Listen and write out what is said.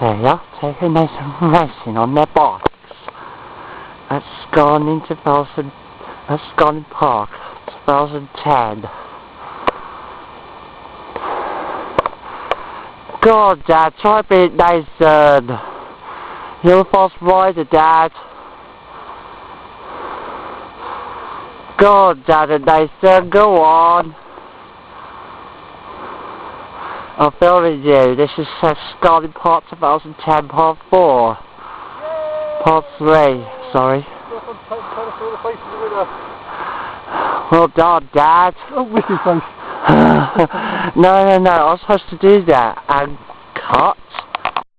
They are taking nice and racing on their bikes. That's gone in 2000, that's uh, gone in Park, 2010. God, Dad, try to be Nathan. You're a fast rider, Dad. God, Dad and Nathan, go on. I'm filming you. This is uh, Scarlet Part 2010 Part 4. Part 3, sorry. Well done, Dad. Oh, wicked face. no, no, no, I was supposed to do that. And cut.